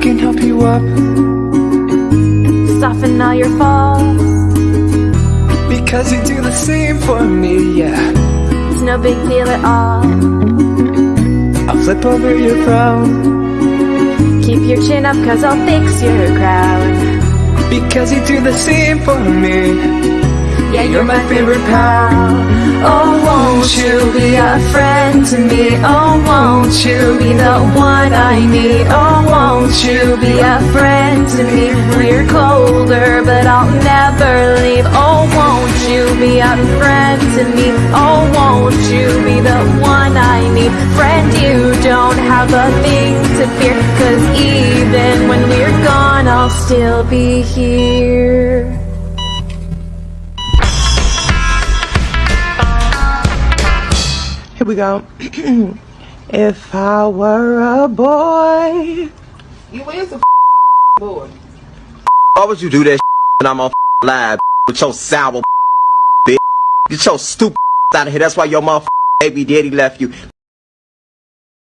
can help you up. Soften all your faults. Because you do the same for me, yeah. It's no big deal at all. I'll flip over your frown. Keep your chin up cause I'll fix your crown. Because you do the same for me. Yeah, you're my favorite pal. Oh, won't you be a friend to me? Oh, won't you be the one I need? Oh, won't you be a friend to me? We're colder, but I'll never leave Oh, won't you be a friend to me? Oh, won't you be the one I need? Friend, you don't have a thing to fear Cause even when we're gone, I'll still be here Here we go. if I were a boy. You is a boy. Why would you do that when I'm on live with your sour bitch? Get your stupid out of here. That's why your motherfucking baby daddy left you.